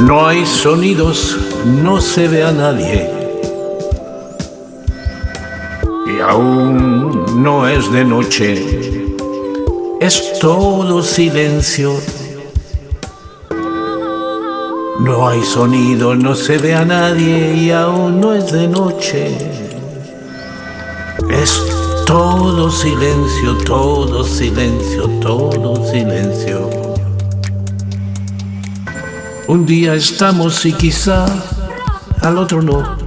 No hay sonidos, no se ve a nadie. Y aún no es de noche, es todo silencio. No hay sonido, no se ve a nadie y aún no es de noche. Es todo silencio, todo silencio, todo silencio. Un día estamos y quizá al otro no.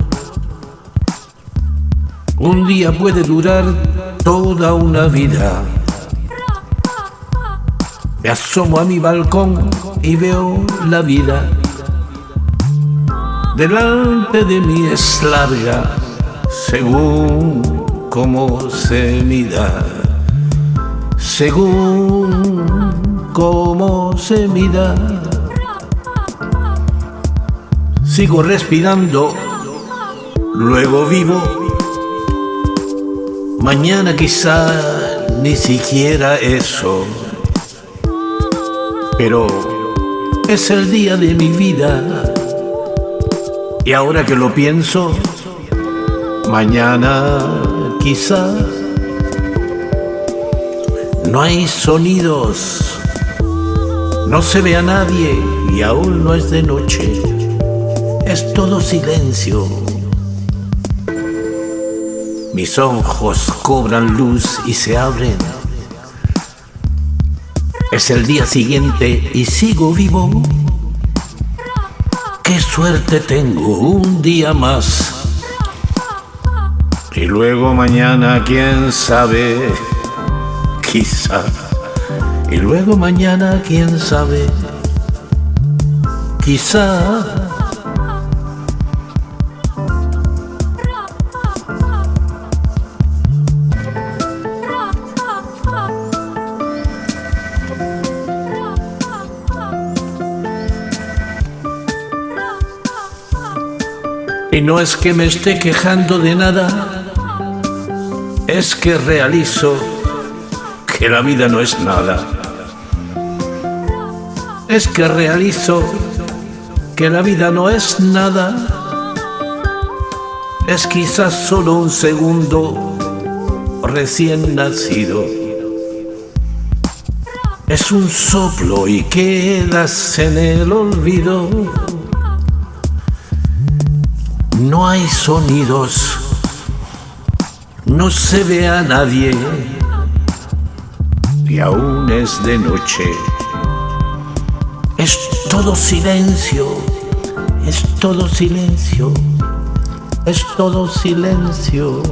Un día puede durar toda una vida. Me asomo a mi balcón y veo la vida. Delante de mí es larga, según cómo se mida, según cómo se mida. Sigo respirando, luego vivo. Mañana quizá ni siquiera eso. Pero es el día de mi vida. Y ahora que lo pienso, mañana quizá no hay sonidos, no se ve a nadie y aún no es de noche es todo silencio. Mis ojos cobran luz y se abren. Es el día siguiente y sigo vivo. Qué suerte tengo, un día más. Y luego mañana, quién sabe, quizá. Y luego mañana, quién sabe, quizá. Y no es que me esté quejando de nada, es que realizo que la vida no es nada. Es que realizo que la vida no es nada. Es quizás solo un segundo recién nacido. Es un soplo y quedas en el olvido. No hay sonidos, no se ve a nadie y aún es de noche. Es todo silencio, es todo silencio, es todo silencio.